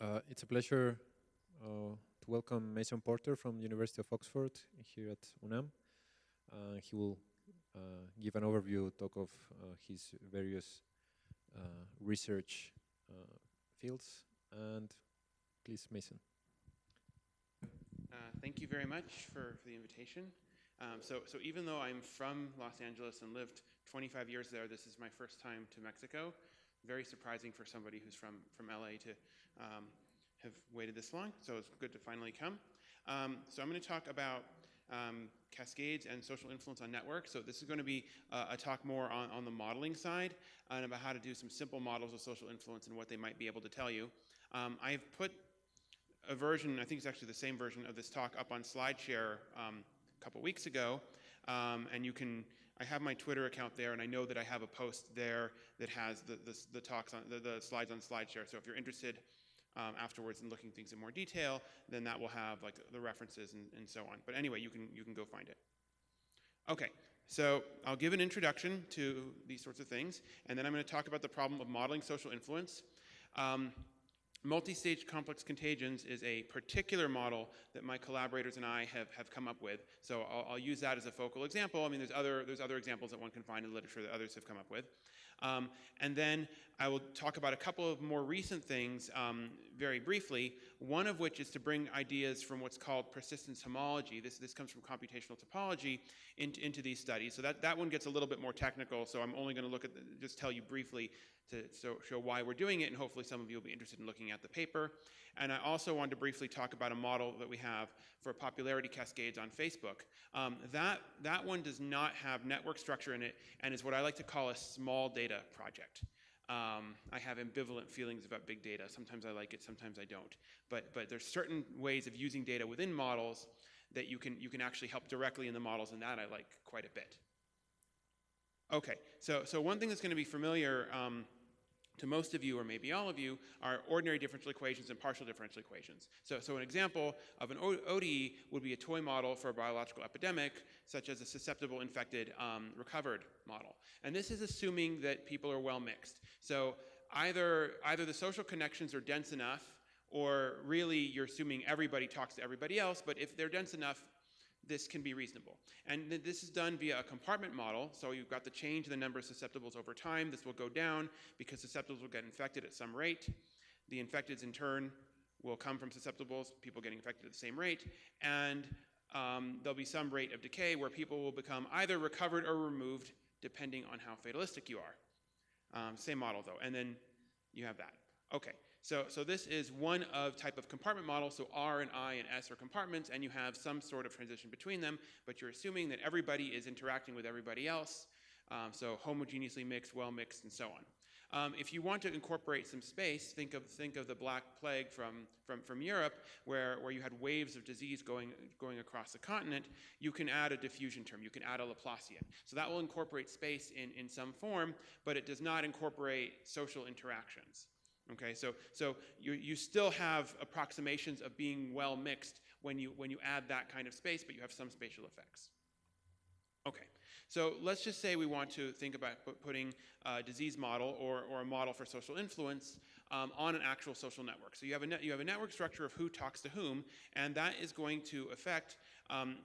Uh, it's a pleasure uh, to welcome Mason Porter from the University of Oxford here at UNAM. Uh, he will uh, give an overview talk of uh, his various uh, research fields. And please, Mason. thank you very much for, for the invitation. Um, so, so even though I'm from Los Angeles and lived 25 years there, this is my first time to Mexico very surprising for somebody who's from, from LA to um, have waited this long, so it's good to finally come. Um, so I'm going to talk about um, cascades and social influence on networks. So this is going to be uh, a talk more on, on the modeling side and about how to do some simple models of social influence and what they might be able to tell you. Um, I've put a version, I think it's actually the same version of this talk up on SlideShare um, a couple weeks ago, um, and you can, I have my Twitter account there, and I know that I have a post there that has the, the, the talks on, the, the, slides on SlideShare. So if you're interested um, afterwards in looking things in more detail, then that will have like the references and, and so on. But anyway, you can, you can go find it. Okay, so I'll give an introduction to these sorts of things, and then I'm going to talk about the problem of modeling social influence. Um, Multi-stage complex contagions is a particular model that my collaborators and I have, have come up with. So I'll, I'll, use that as a focal example. I mean, there's other, there's other examples that one can find in literature that others have come up with. Um, and then I will talk about a couple of more recent things um, very briefly, one of which is to bring ideas from what's called persistence homology. This, this comes from computational topology into, into these studies. So that, that one gets a little bit more technical, so I'm only going to look at, the, just tell you briefly to so, show why we're doing it, and hopefully some of you will be interested in looking at the paper. And I also wanted to briefly talk about a model that we have for popularity cascades on Facebook. Um, that, that one does not have network structure in it, and is what I like to call a small data data project. Um, I have ambivalent feelings about big data. Sometimes I like it, sometimes I don't. But, but there's certain ways of using data within models that you can, you can actually help directly in the models, and that I like quite a bit. Okay, so, so one thing that's going to be familiar um, to most of you, or maybe all of you, are ordinary differential equations and partial differential equations. So, so an example of an ODE would be a toy model for a biological epidemic, such as a susceptible, infected, um, recovered model. And this is assuming that people are well mixed. So either, either the social connections are dense enough, or really you're assuming everybody talks to everybody else, but if they're dense enough, this can be reasonable. And this is done via a compartment model. So you've got the change in the number of susceptibles over time. This will go down because susceptibles will get infected at some rate. The infecteds in turn will come from susceptibles, people getting infected at the same rate. And um, there'll be some rate of decay where people will become either recovered or removed depending on how fatalistic you are. Um, same model though. And then you have that. Okay, so, so this is one of type of compartment model. So R and I and S are compartments, and you have some sort of transition between them, but you're assuming that everybody is interacting with everybody else. Um, so homogeneously mixed, well mixed, and so on. Um, if you want to incorporate some space, think of, think of the Black Plague from, from, from Europe, where, where you had waves of disease going, going across the continent, you can add a diffusion term, you can add a Laplacian. So that will incorporate space in, in some form, but it does not incorporate social interactions. Okay, so, so you, you still have approximations of being well mixed when you, when you add that kind of space, but you have some spatial effects. Okay, so let's just say we want to think about putting a disease model or, or a model for social influence um, on an actual social network. So you have, a you have a network structure of who talks to whom, and that is going to affect um,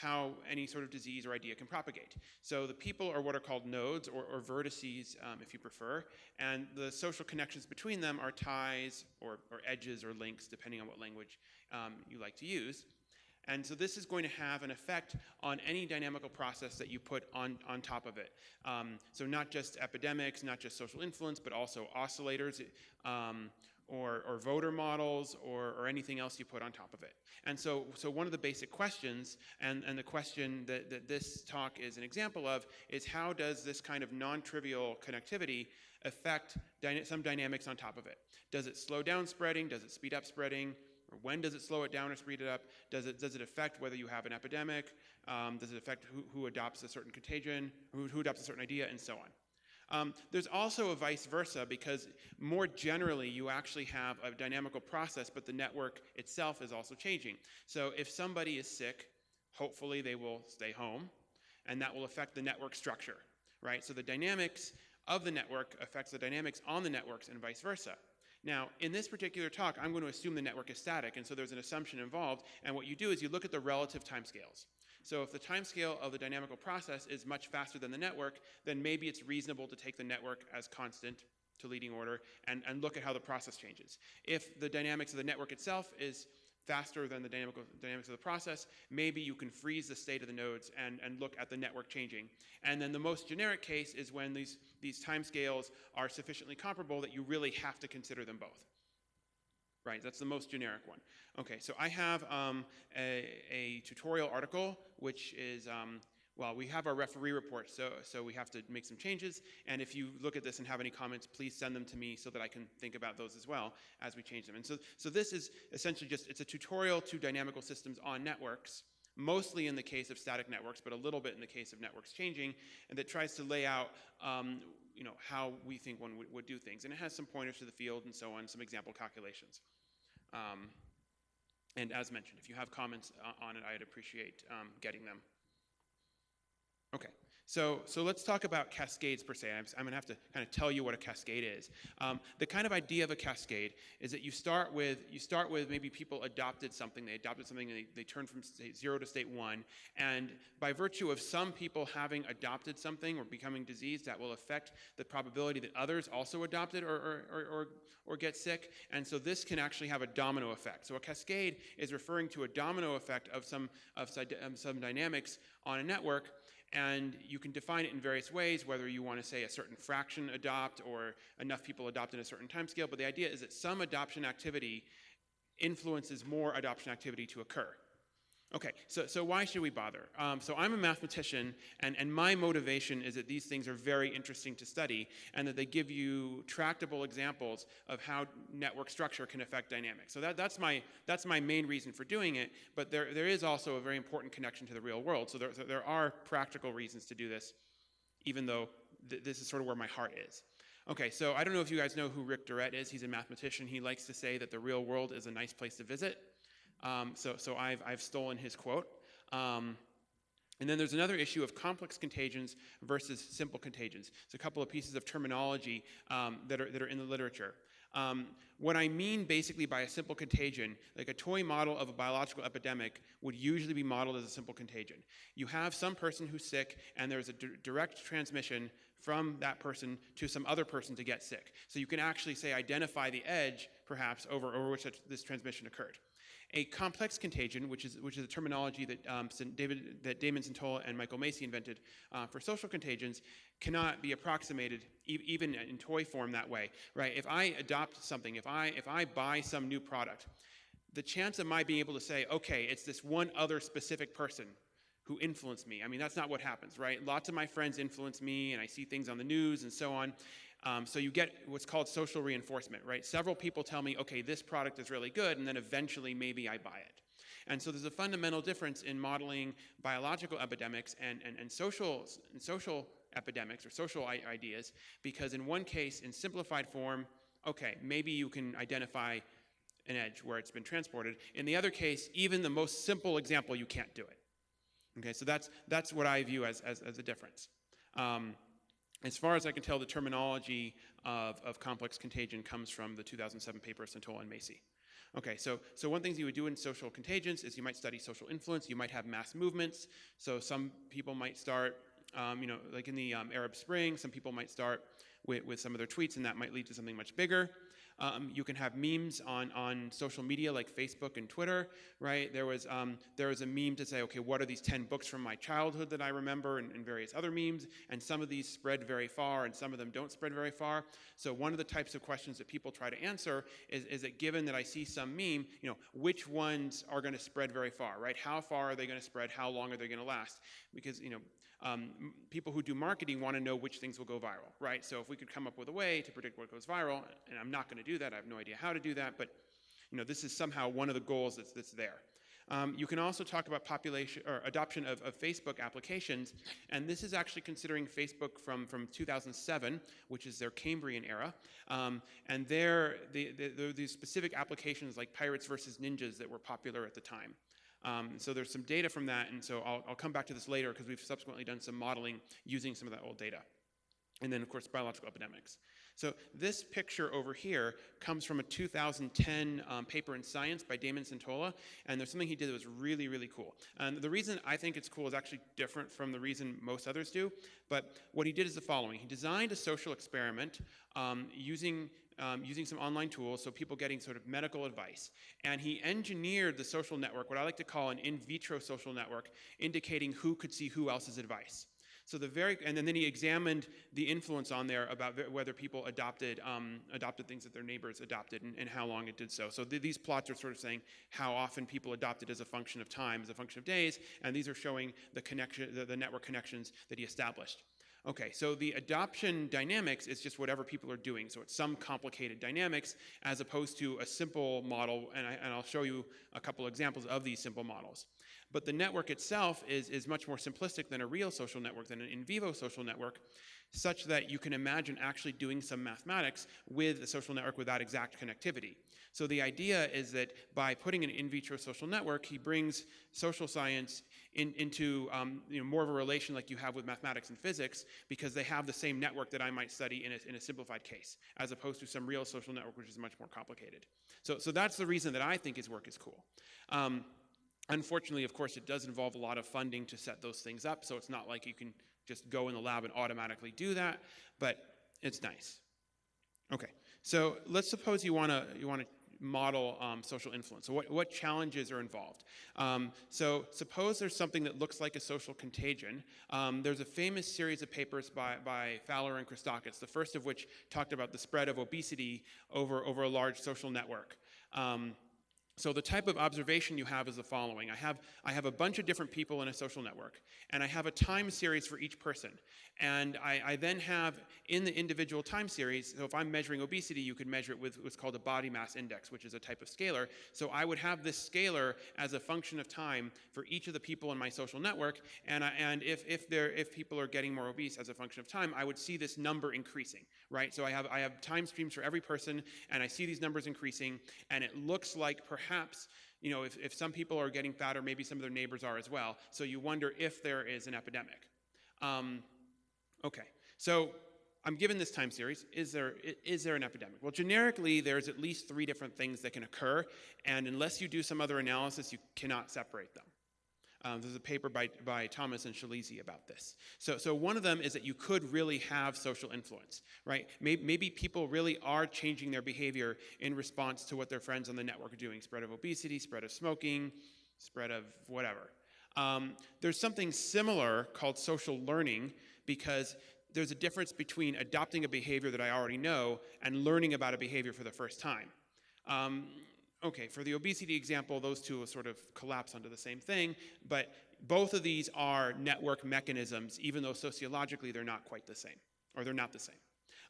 how any sort of disease or idea can propagate. So the people are what are called nodes or, or vertices, um, if you prefer, and the social connections between them are ties or, or edges or links, depending on what language um, you like to use. And so this is going to have an effect on any dynamical process that you put on, on top of it. Um, so not just epidemics, not just social influence, but also oscillators, um, or, or voter models or, or anything else you put on top of it. And so, so one of the basic questions, and, and the question that, that this talk is an example of, is how does this kind of non-trivial connectivity affect dyna some dynamics on top of it? Does it slow down spreading? Does it speed up spreading? Or when does it slow it down or speed it up? Does it, does it affect whether you have an epidemic? Um, does it affect who, who adopts a certain contagion, who, who adopts a certain idea, and so on? Um, there's also a vice versa because more generally you actually have a dynamical process, but the network itself is also changing. So if somebody is sick, hopefully they will stay home, and that will affect the network structure, right? So the dynamics of the network affects the dynamics on the networks and vice versa. Now, in this particular talk, I'm going to assume the network is static, and so there's an assumption involved, and what you do is you look at the relative timescales. So if the timescale of the dynamical process is much faster than the network, then maybe it's reasonable to take the network as constant to leading order and, and look at how the process changes. If the dynamics of the network itself is faster than the dynamical, dynamics of the process, maybe you can freeze the state of the nodes and, and look at the network changing. And then the most generic case is when these, these timescales are sufficiently comparable that you really have to consider them both. Right, that's the most generic one. Okay, so I have um, a, a, tutorial article, which is um, well, we have our referee report, so, so we have to make some changes. And if you look at this and have any comments, please send them to me so that I can think about those as well as we change them. And so, so this is essentially just, it's a tutorial to dynamical systems on networks, mostly in the case of static networks, but a little bit in the case of networks changing, and that tries to lay out um, you know, how we think one would, would, do things. And it has some pointers to the field and so on, some example calculations. Um, and as mentioned, if you have comments on it, I'd appreciate um, getting them. Okay, so, so let's talk about cascades per se. I'm, I'm going to have to kind of tell you what a cascade is. Um, the kind of idea of a cascade is that you start with you start with maybe people adopted something. They adopted something and they, they turned from state zero to state one. And by virtue of some people having adopted something or becoming diseased, that will affect the probability that others also adopt it or, or, or, or, or get sick. And so this can actually have a domino effect. So a cascade is referring to a domino effect of some of some dynamics on a network and you can define it in various ways, whether you want to say a certain fraction adopt or enough people adopt in a certain time scale. But the idea is that some adoption activity influences more adoption activity to occur. Okay, so, so why should we bother? Um, so I'm a mathematician, and, and my motivation is that these things are very interesting to study, and that they give you tractable examples of how network structure can affect dynamics. So that, that's, my, that's my main reason for doing it, but there, there is also a very important connection to the real world. So there, there are practical reasons to do this, even though th this is sort of where my heart is. Okay, so I don't know if you guys know who Rick Durrett is. He's a mathematician. He likes to say that the real world is a nice place to visit. Um, so so I've, I've stolen his quote. Um, and then there's another issue of complex contagions versus simple contagions. It's a couple of pieces of terminology um, that, are, that are in the literature. Um, what I mean basically by a simple contagion, like a toy model of a biological epidemic would usually be modeled as a simple contagion. You have some person who's sick and there's a direct transmission from that person to some other person to get sick. So you can actually say identify the edge perhaps over, over which this transmission occurred. A complex contagion, which is, which is a terminology that, um, David, that Damon Centola and Michael Macy invented uh, for social contagions, cannot be approximated e even in toy form that way, right? If I adopt something, if I, if I buy some new product, the chance of my being able to say, okay, it's this one other specific person who influenced me. I mean, that's not what happens, right? Lots of my friends influence me, and I see things on the news and so on. Um, so you get what's called social reinforcement, right? Several people tell me, okay, this product is really good, and then eventually maybe I buy it. And so there's a fundamental difference in modeling biological epidemics and, and, and social, and social epidemics or social ideas, because in one case, in simplified form, okay, maybe you can identify an edge where it's been transported. In the other case, even the most simple example, you can't do it. Okay, so that's, that's what I view as, as, as a difference. Um, as far as I can tell, the terminology of, of complex contagion comes from the 2007 paper of Centola and Macy. Okay, so, so one thing you would do in social contagions is you might study social influence. You might have mass movements. So some people might start, um, you know, like in the um, Arab Spring, some people might start with, with some of their tweets, and that might lead to something much bigger. Um, you can have memes on, on social media like Facebook and Twitter, right? There was, um, there was a meme to say, okay, what are these 10 books from my childhood that I remember and, and various other memes? And some of these spread very far and some of them don't spread very far. So one of the types of questions that people try to answer is, is that given that I see some meme, you know, which ones are going to spread very far, right? How far are they going to spread? How long are they going to last? Because, you know, um, people who do marketing want to know which things will go viral, right? So if we could come up with a way to predict what goes viral, and I'm not going to do that, I have no idea how to do that, but you know, this is somehow one of the goals that's, that's there. Um, you can also talk about population or adoption of, of, Facebook applications, and this is actually considering Facebook from, from 2007, which is their Cambrian era. Um, and there, the, the, the, these specific applications like pirates versus ninjas that were popular at the time. Um, so there's some data from that, and so I'll, I'll come back to this later because we've subsequently done some modeling using some of that old data. And then, of course, biological epidemics. So this picture over here comes from a 2010 um, paper in Science by Damon Centola, and there's something he did that was really, really cool. And the reason I think it's cool is actually different from the reason most others do, but what he did is the following. He designed a social experiment um, using um, using some online tools, so people getting sort of medical advice. And he engineered the social network, what I like to call an in vitro social network, indicating who could see who else's advice. So the very, and then he examined the influence on there about whether people adopted um, adopted things that their neighbors adopted and, and how long it did so. So th these plots are sort of saying how often people adopted as a function of time, as a function of days, and these are showing the connection, the, the network connections that he established. Okay, so the adoption dynamics is just whatever people are doing. So it's some complicated dynamics as opposed to a simple model, and, I, and I'll show you a couple examples of these simple models. But the network itself is, is much more simplistic than a real social network, than an in vivo social network, such that you can imagine actually doing some mathematics with a social network with that exact connectivity. So the idea is that by putting an in vitro social network, he brings social science in, into um, you know, more of a relation like you have with mathematics and physics because they have the same network that I might study in a, in a simplified case, as opposed to some real social network which is much more complicated. So, so that's the reason that I think his work is cool. Um, unfortunately, of course, it does involve a lot of funding to set those things up, so it's not like you can just go in the lab and automatically do that, but it's nice. Okay, so let's suppose you want to you want to model um, social influence. So what, what challenges are involved? Um, so suppose there's something that looks like a social contagion. Um, there's a famous series of papers by, by Fowler and Christakis, the first of which talked about the spread of obesity over, over a large social network. So the type of observation you have is the following. I have, I have a bunch of different people in a social network, and I have a time series for each person. And I, I, then have in the individual time series, so if I'm measuring obesity, you could measure it with what's called a body mass index, which is a type of scalar. So I would have this scalar as a function of time for each of the people in my social network. And, I, and if, if, if people are getting more obese as a function of time, I would see this number increasing, right? So I have, I have time streams for every person, and I see these numbers increasing, and it looks like perhaps you know, if, if some people are getting fatter, maybe some of their neighbors are as well. So you wonder if there is an epidemic. Um, Okay, so I'm given this time series. Is there, is there an epidemic? Well, generically, there's at least three different things that can occur, and unless you do some other analysis, you cannot separate them. Um, there's a paper by, by Thomas and Shalizi about this. So, so one of them is that you could really have social influence, right? Maybe, maybe people really are changing their behavior in response to what their friends on the network are doing. Spread of obesity, spread of smoking, spread of whatever. Um, there's something similar called social learning because there's a difference between adopting a behavior that I already know and learning about a behavior for the first time. Um, okay, for the obesity example, those two sort of collapse onto the same thing, but both of these are network mechanisms, even though sociologically they're not quite the same, or they're not the same.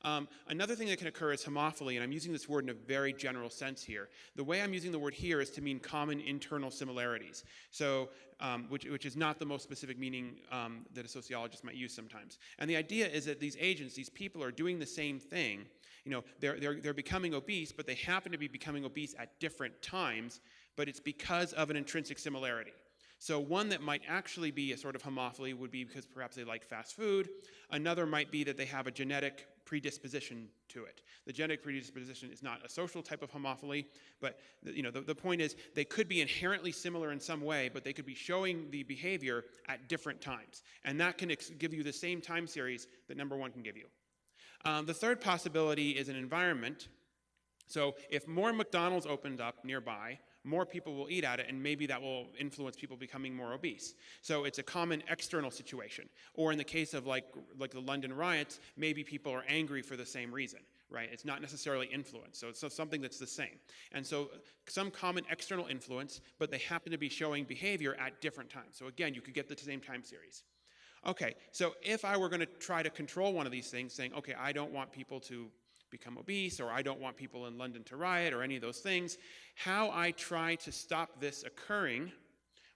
Um, another thing that can occur is homophily, and I'm using this word in a very general sense here. The way I'm using the word here is to mean common internal similarities, so um, which, which is not the most specific meaning um, that a sociologist might use sometimes. And the idea is that these agents, these people are doing the same thing. You know, they're, they're, they're becoming obese, but they happen to be becoming obese at different times, but it's because of an intrinsic similarity. So one that might actually be a sort of homophily would be because perhaps they like fast food. Another might be that they have a genetic predisposition to it. The genetic predisposition is not a social type of homophily, but you know, the, the point is they could be inherently similar in some way, but they could be showing the behavior at different times. And that can give you the same time series that number one can give you. Um, the third possibility is an environment. So if more McDonald's opened up nearby, more people will eat at it, and maybe that will influence people becoming more obese. So it's a common external situation. Or in the case of like, like the London riots, maybe people are angry for the same reason, right? It's not necessarily influence, so it's something that's the same. And so some common external influence, but they happen to be showing behavior at different times. So again, you could get the same time series. Okay, so if I were going to try to control one of these things, saying, okay, I don't want people to become obese, or I don't want people in London to riot, or any of those things. How I try to stop this occurring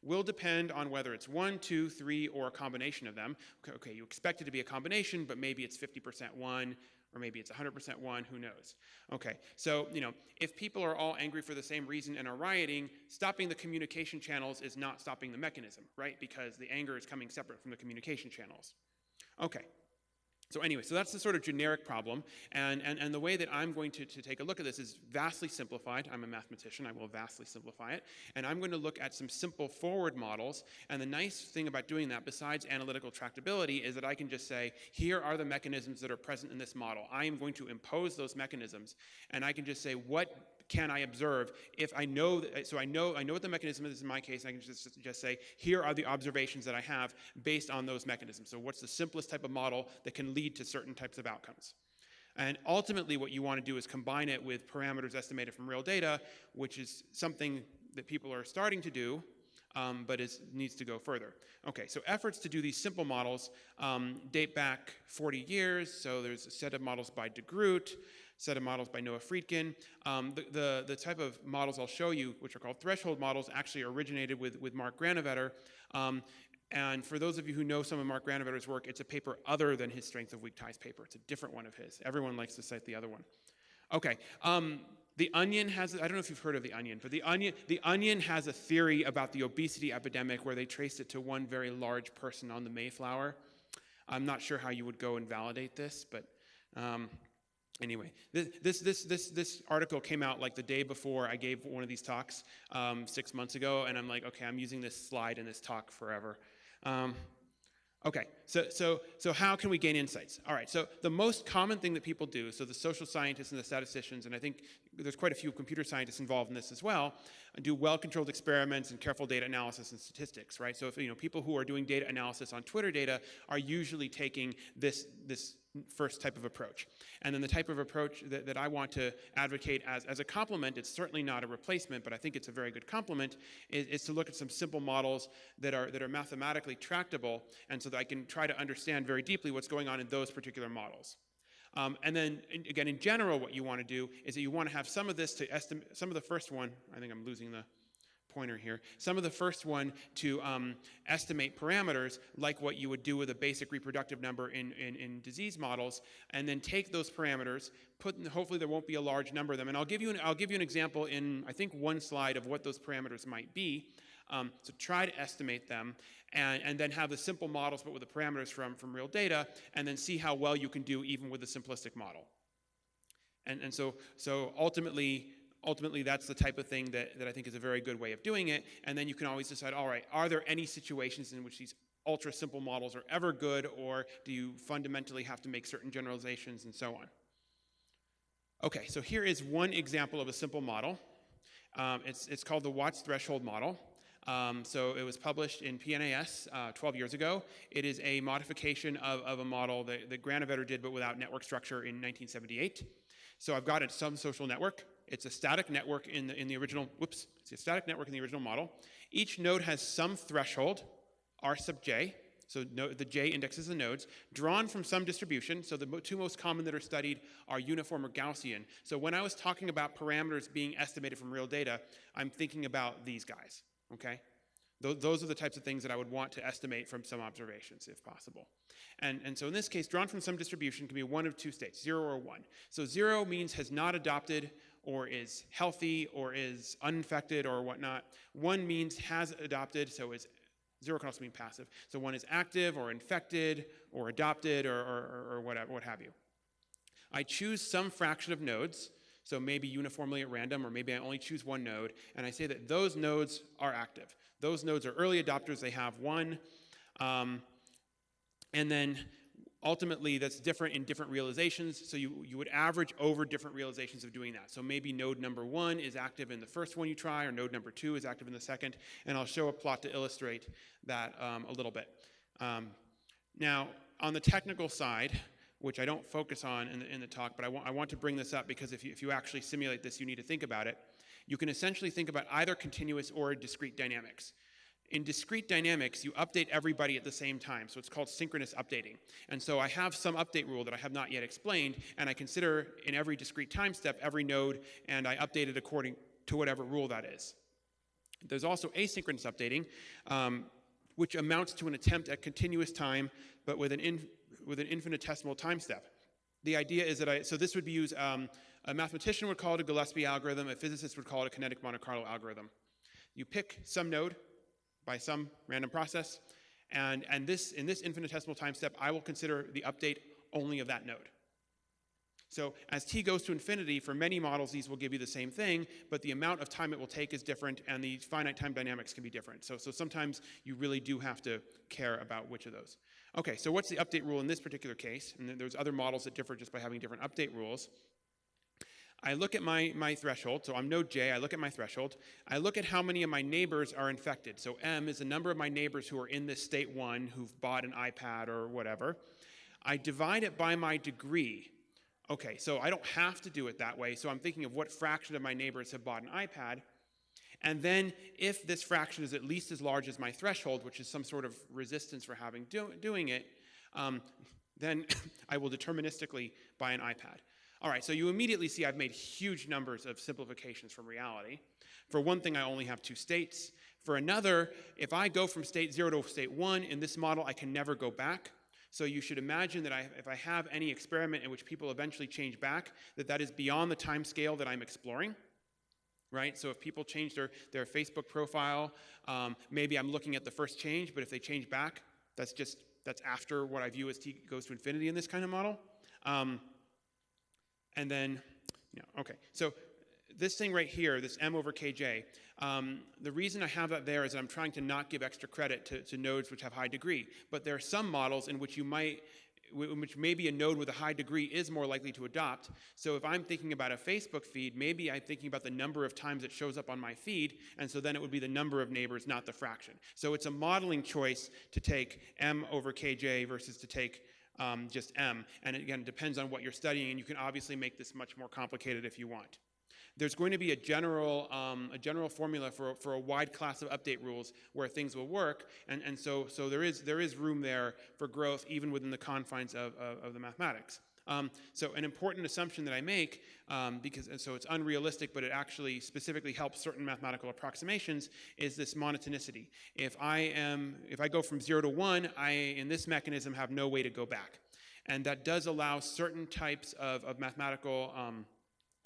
will depend on whether it's one, two, three, or a combination of them. Okay, okay you expect it to be a combination, but maybe it's 50% one, or maybe it's 100% one, who knows? Okay, so, you know, if people are all angry for the same reason and are rioting, stopping the communication channels is not stopping the mechanism, right? Because the anger is coming separate from the communication channels. Okay, So anyway, so that's the sort of generic problem. And, and, and the way that I'm going to, to take a look at this is vastly simplified. I'm a mathematician. I will vastly simplify it. And I'm going to look at some simple forward models. And the nice thing about doing that, besides analytical tractability, is that I can just say, here are the mechanisms that are present in this model. I am going to impose those mechanisms. And I can just say, what can I observe if I know, that, so I know, I know what the mechanism is in my case, and I can just, just say, here are the observations that I have based on those mechanisms. So what's the simplest type of model that can lead to certain types of outcomes? And ultimately what you want to do is combine it with parameters estimated from real data, which is something that people are starting to do, um, but it needs to go further. Okay, so efforts to do these simple models um, date back 40 years. So there's a set of models by de Groot, set of models by Noah Friedkin. Um, the, the, the, type of models I'll show you, which are called threshold models, actually originated with, with Mark Granovetter. Um, and for those of you who know some of Mark Granovetter's work, it's a paper other than his strength of weak ties paper. It's a different one of his. Everyone likes to cite the other one. Okay. Um, the Onion has, I don't know if you've heard of The Onion, but The Onion, the Onion has a theory about the obesity epidemic where they traced it to one very large person on the Mayflower. I'm not sure how you would go and validate this, but um, Anyway, this, this, this, this, this article came out like the day before I gave one of these talks um, six months ago, and I'm like, okay, I'm using this slide in this talk forever. Um, okay, so, so, so how can we gain insights? All right, so the most common thing that people do, so the social scientists and the statisticians, and I think there's quite a few computer scientists involved in this as well, do well-controlled experiments and careful data analysis and statistics, right? So if, you know, people who are doing data analysis on Twitter data are usually taking this, this first type of approach. And then the type of approach that, that I want to advocate as, as a complement, it's certainly not a replacement, but I think it's a very good complement, is, is, to look at some simple models that are, that are mathematically tractable, and so that I can try to understand very deeply what's going on in those particular models. Um, and then, again, in general, what you want to do is that you want to have some of this to estimate, some of the first one, I think I'm losing the, pointer here. Some of the first one to um, estimate parameters, like what you would do with a basic reproductive number in, in, in, disease models, and then take those parameters, put, hopefully there won't be a large number of them, and I'll give you an, I'll give you an example in, I think, one slide of what those parameters might be. Um, so try to estimate them, and, and then have the simple models, but with the parameters from, from real data, and then see how well you can do even with a simplistic model. And, and so, so ultimately, ultimately that's the type of thing that, that I think is a very good way of doing it. And then you can always decide, all right, are there any situations in which these ultra simple models are ever good, or do you fundamentally have to make certain generalizations and so on? Okay, so here is one example of a simple model. Um, it's, it's called the Watts threshold model. Um, so it was published in PNAS uh, 12 years ago. It is a modification of, of a model that, that Granovetter did, but without network structure in 1978. So I've got a some social network. It's a static network in the, in the original, whoops, it's a static network in the original model. Each node has some threshold, R sub j, so no, the j indexes the nodes, drawn from some distribution. So the two most common that are studied are uniform or Gaussian. So when I was talking about parameters being estimated from real data, I'm thinking about these guys, okay? those are the types of things that I would want to estimate from some observations, if possible. And, and so in this case, drawn from some distribution can be one of two states, zero or one. So zero means has not adopted or is healthy or is uninfected or whatnot. One means has adopted, so is zero can also mean passive. So one is active or infected or adopted or, or, or whatever, what have you. I choose some fraction of nodes, so maybe uniformly at random, or maybe I only choose one node, and I say that those nodes are active. Those nodes are early adopters, they have one. Um, and then ultimately that's different in different realizations, so you, you would average over different realizations of doing that. So maybe node number one is active in the first one you try, or node number two is active in the second, and I'll show a plot to illustrate that um, a little bit. Um, now, on the technical side, which I don't focus on in the, in the talk, but I want, I want to bring this up because if you, if you actually simulate this, you need to think about it. You can essentially think about either continuous or discrete dynamics. In discrete dynamics, you update everybody at the same time, so it's called synchronous updating. And so I have some update rule that I have not yet explained, and I consider in every discrete time step every node, and I update it according to whatever rule that is. There's also asynchronous updating, um, which amounts to an attempt at continuous time, but with an, in, with an infinitesimal time step. The idea is that I, so this would be used, um, a mathematician would call it a Gillespie algorithm, a physicist would call it a kinetic Monte Carlo algorithm. You pick some node, by some random process. And, and this, in this infinitesimal time step, I will consider the update only of that node. So as t goes to infinity, for many models, these will give you the same thing, but the amount of time it will take is different, and the finite time dynamics can be different. So, so sometimes you really do have to care about which of those. Okay, so what's the update rule in this particular case? And there's other models that differ just by having different update rules. I look at my, my threshold, so I'm node j, I look at my threshold. I look at how many of my neighbors are infected. So m is the number of my neighbors who are in this state one who've bought an iPad or whatever. I divide it by my degree. Okay, so I don't have to do it that way, so I'm thinking of what fraction of my neighbors have bought an iPad. And then if this fraction is at least as large as my threshold, which is some sort of resistance for having do, doing it, um, then I will deterministically buy an iPad. All right, so you immediately see I've made huge numbers of simplifications from reality. For one thing, I only have two states. For another, if I go from state zero to state one, in this model, I can never go back. So you should imagine that I, if I have any experiment in which people eventually change back, that that is beyond the time scale that I'm exploring. Right? So if people change their, their Facebook profile, um, maybe I'm looking at the first change, but if they change back, that's just, that's after what I view as t goes to infinity in this kind of model. Um, and then, yeah, okay. So this thing right here, this m over kj, um, the reason I have that there is that I'm trying to not give extra credit to, to, nodes which have high degree. But there are some models in which you might, in which maybe a node with a high degree is more likely to adopt. So if I'm thinking about a Facebook feed, maybe I'm thinking about the number of times it shows up on my feed, and so then it would be the number of neighbors, not the fraction. So it's a modeling choice to take m over kj versus to take um, just M. And again, it depends on what you're studying, and you can obviously make this much more complicated if you want. There's going to be a general, um, a general formula for, for a wide class of update rules where things will work, and, and so, so there, is, there is room there for growth even within the confines of, of, of the mathematics. Um, so an important assumption that I make, um, because so it's unrealistic, but it actually specifically helps certain mathematical approximations, is this monotonicity. If I am, if I go from zero to one, I in this mechanism have no way to go back, and that does allow certain types of, of mathematical um,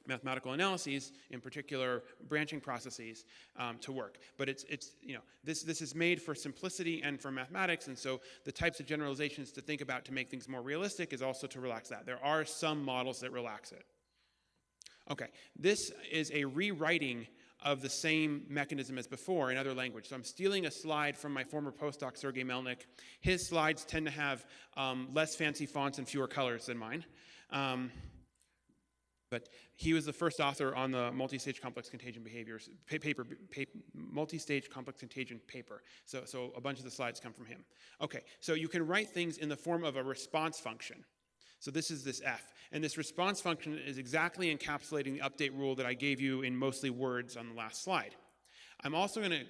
mathematical analyses, in particular branching processes, um, to work. But it's, it's, you know, this, this is made for simplicity and for mathematics, and so the types of generalizations to think about to make things more realistic is also to relax that. There are some models that relax it. Okay, this is a rewriting of the same mechanism as before in other language. So I'm stealing a slide from my former postdoc, Sergey Melnik. His slides tend to have um, less fancy fonts and fewer colors than mine. Um, but he was the first author on the multi-stage complex contagion behaviors paper, paper multi-stage complex contagion paper. So, so a bunch of the slides come from him. Okay, so you can write things in the form of a response function. So this is this f. And this response function is exactly encapsulating the update rule that I gave you in mostly words on the last slide. I'm also going to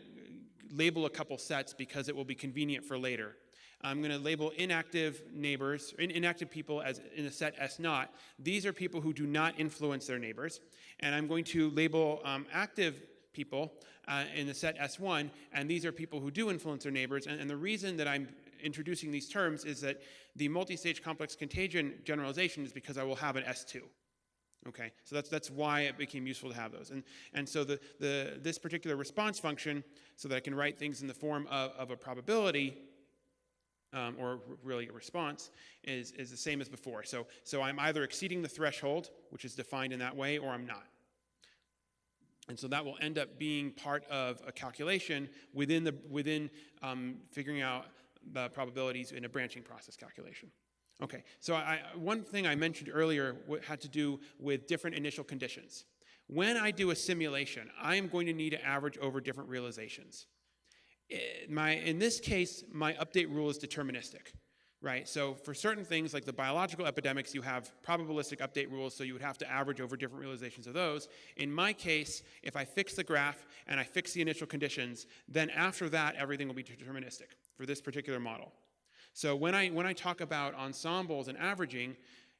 label a couple sets because it will be convenient for later. I'm going to label inactive neighbors, inactive people as in a set S naught. These are people who do not influence their neighbors. And I'm going to label um, active people uh, in the set S1, and these are people who do influence their neighbors. And, and the reason that I'm introducing these terms is that the multi-stage complex contagion generalization is because I will have an S2. Okay, so that's, that's why it became useful to have those. And, and so the, the, this particular response function, so that I can write things in the form of, of a probability, um, or really a response, is, is the same as before. So, so I'm either exceeding the threshold, which is defined in that way, or I'm not. And so that will end up being part of a calculation within, the, within um, figuring out the probabilities in a branching process calculation. Okay, so I, one thing I mentioned earlier had to do with different initial conditions. When I do a simulation, I am going to need to average over different realizations. Eh, my, in this case, my update rule is deterministic, right? So for certain things like the biological epidemics, you have probabilistic update rules, so you would have to average over different realizations of those. In my case, if I fix the graph and I fix the initial conditions, then after that, everything will be deterministic for this particular model. So when I, when I talk about ensembles and averaging,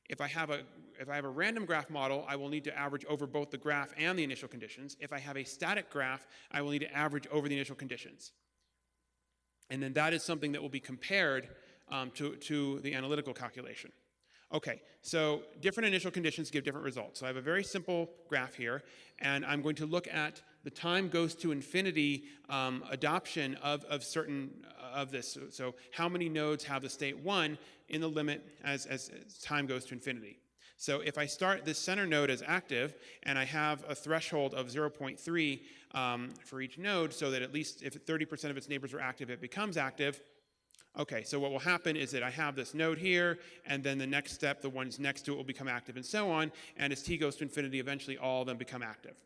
if I have a if I have a random graph model, I will need to average over both the graph and the initial conditions. If I have a static graph, I will need to average over the initial conditions. And then that is something that will be compared um, to, to the analytical calculation. Okay, so different initial conditions give different results. So I have a very simple graph here, and I'm going to look at the time goes to infinity um, adoption of, of certain, of this. So, so how many nodes have the state 1 in the limit as, as, as time goes to infinity? So if I start this center node as active and I have a threshold of 0.3 um, for each node so that at least if 30% of its neighbors are active, it becomes active, Okay, so what will happen is that I have this node here, and then the next step, the ones next to it will become active, and so on, and as t goes to infinity, eventually all of them become active.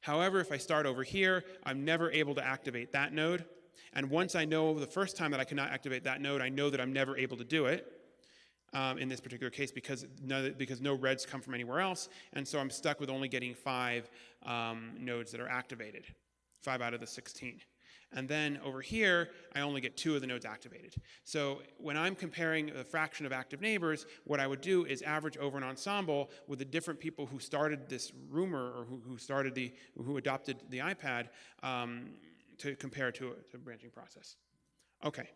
However, if I start over here, I'm never able to activate that node, and once I know the first time that I cannot activate that node, I know that I'm never able to do it, um, in this particular case because no, because no reds come from anywhere else, and so I'm stuck with only getting five um, nodes that are activated, five out of the 16. And then over here, I only get two of the nodes activated. So when I'm comparing the fraction of active neighbors, what I would do is average over an ensemble with the different people who started this rumor or who, who started the, who adopted the iPad um, to compare to to a branching process. Okay.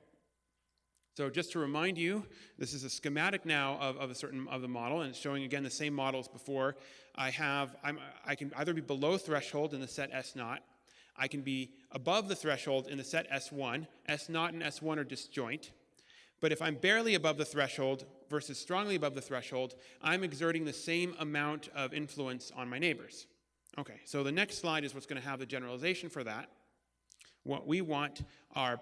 So just to remind you, this is a schematic now of, of a certain of the model, and it's showing again the same models before. I have, I'm, I can either be below threshold in the set S naught, I can be above the threshold in the set S1. S naught and S1 are disjoint. But if I'm barely above the threshold versus strongly above the threshold, I'm exerting the same amount of influence on my neighbors. Okay, so the next slide is what's going to have the generalization for that. What we want are,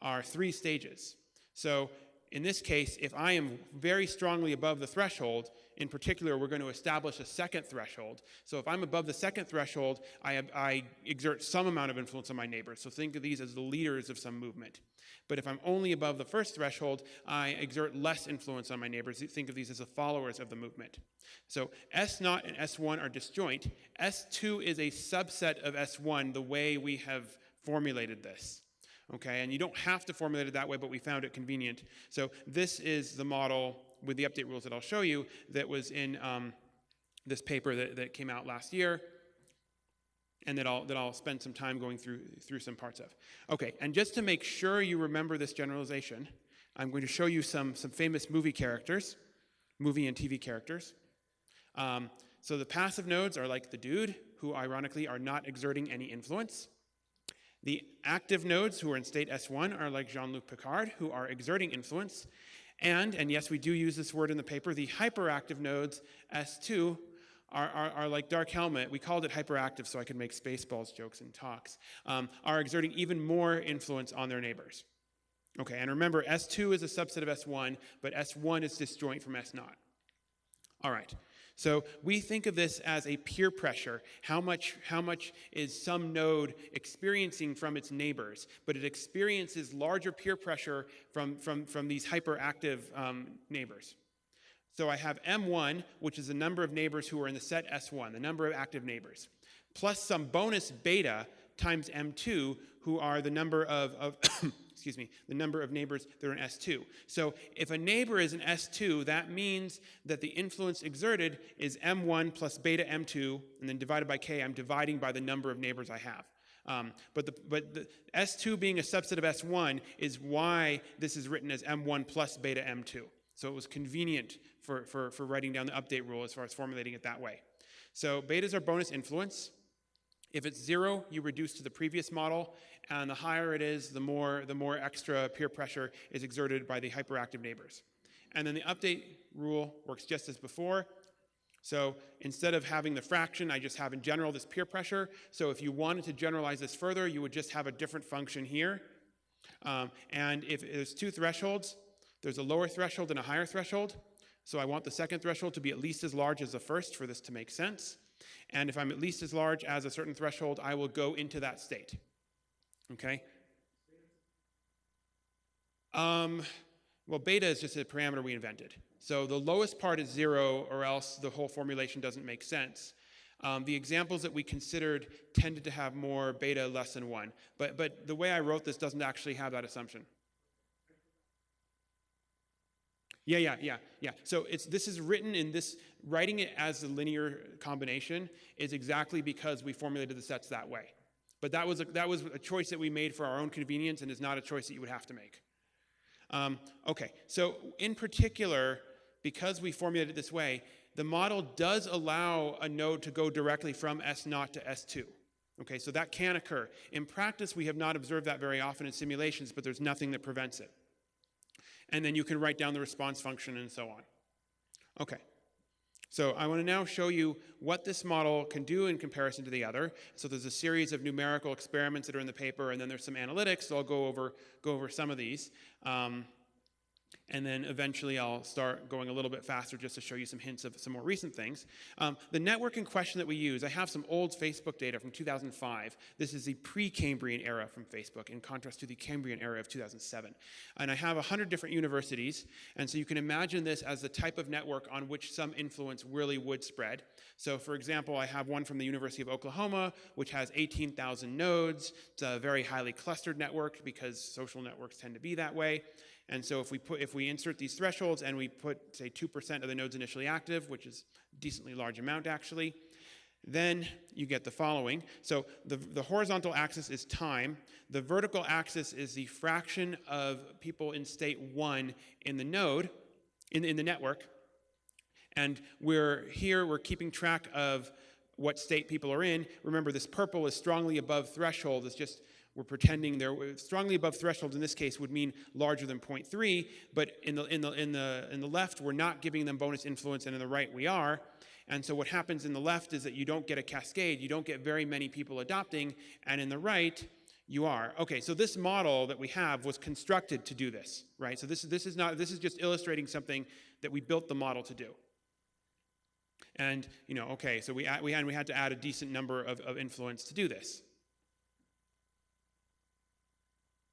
are three stages. So in this case, if I am very strongly above the threshold, in particular, we're going to establish a second threshold. So if I'm above the second threshold, I, have, I, exert some amount of influence on my neighbors. So think of these as the leaders of some movement. But if I'm only above the first threshold, I exert less influence on my neighbors. Think of these as the followers of the movement. So S0 and S1 are disjoint. S2 is a subset of S1 the way we have formulated this okay? And you don't have to formulate it that way, but we found it convenient. So this is the model with the update rules that I'll show you that was in um, this paper that, that came out last year and that I'll, that I'll spend some time going through, through some parts of. Okay, and just to make sure you remember this generalization, I'm going to show you some, some famous movie characters, movie and TV characters. Um, so the passive nodes are like the dude, who ironically are not exerting any influence. The active nodes who are in state S1 are like Jean-Luc Picard, who are exerting influence. And, and yes, we do use this word in the paper, the hyperactive nodes, S2, are, are, are, like Dark Helmet. We called it hyperactive so I could make Spaceballs jokes in talks, um, are exerting even more influence on their neighbors. Okay, and remember, S2 is a subset of S1, but S1 is disjoint from S0. All right, so we think of this as a peer pressure. How much, how much is some node experiencing from its neighbors? But it experiences larger peer pressure from, from, from these hyperactive um, neighbors. So I have M1, which is the number of neighbors who are in the set S1, the number of active neighbors, plus some bonus beta times M2, who are the number of, of excuse me, the number of neighbors that are in S2. So if a neighbor is in S2, that means that the influence exerted is M1 plus beta M2, and then divided by K, I'm dividing by the number of neighbors I have. Um, but the, but the S2 being a subset of S1 is why this is written as M1 plus beta M2. So it was convenient for, for, for writing down the update rule as far as formulating it that way. So betas are bonus influence. If it's zero, you reduce to the previous model, and the higher it is, the more, the more extra peer pressure is exerted by the hyperactive neighbors. And then the update rule works just as before. So instead of having the fraction, I just have in general this peer pressure. So if you wanted to generalize this further, you would just have a different function here. Um, and if there's two thresholds, there's a lower threshold and a higher threshold. So I want the second threshold to be at least as large as the first for this to make sense. And if I'm at least as large as a certain threshold, I will go into that state. Okay? Um, well, beta is just a parameter we invented. So the lowest part is zero, or else the whole formulation doesn't make sense. Um, the examples that we considered tended to have more beta less than one. But, but the way I wrote this doesn't actually have that assumption. Yeah, yeah, yeah, yeah. So it's this is written in this writing it as a linear combination is exactly because we formulated the sets that way. But that was a, that was a choice that we made for our own convenience and is not a choice that you would have to make. Um, okay, so in particular, because we formulated it this way, the model does allow a node to go directly from S0 to S2. Okay, so that can occur. In practice, we have not observed that very often in simulations, but there's nothing that prevents it. And then you can write down the response function and so on. Okay. So I want to now show you what this model can do in comparison to the other. So there's a series of numerical experiments that are in the paper, and then there's some analytics. So I'll go over, go over some of these. Um, and then eventually I'll start going a little bit faster just to show you some hints of some more recent things. Um, the network in question that we use, I have some old Facebook data from 2005. This is the pre-Cambrian era from Facebook in contrast to the Cambrian era of 2007. And I have 100 different universities, and so you can imagine this as the type of network on which some influence really would spread. So for example, I have one from the University of Oklahoma, which has 18,000 nodes. It's a very highly clustered network because social networks tend to be that way. And so if we put if we insert these thresholds and we put say 2% of the nodes initially active, which is a decently large amount actually, then you get the following. So the, the horizontal axis is time. The vertical axis is the fraction of people in state one in the node, in, in the network. And we're here, we're keeping track of what state people are in. Remember, this purple is strongly above threshold. It's just we're pretending they're strongly above threshold in this case would mean larger than 0.3, but in the, in, the, in, the, in the left, we're not giving them bonus influence, and in the right, we are. And so what happens in the left is that you don't get a cascade, you don't get very many people adopting, and in the right, you are. Okay, so this model that we have was constructed to do this, right? So this, this, is, not, this is just illustrating something that we built the model to do. And, you know, okay, so we, we, had, we had to add a decent number of, of influence to do this.